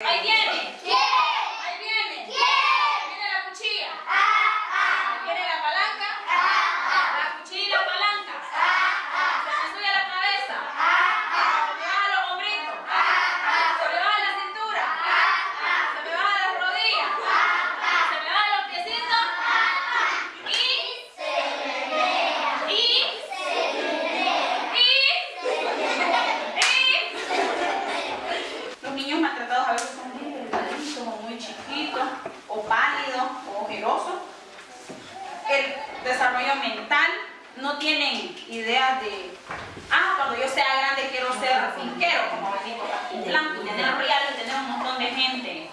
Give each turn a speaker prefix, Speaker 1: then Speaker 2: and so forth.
Speaker 1: Ahí viene. mental no tienen ideas de, ah, cuando yo sea grande quiero ser finquero, como venimos aquí en blanco, tener reales, tener un montón de gente.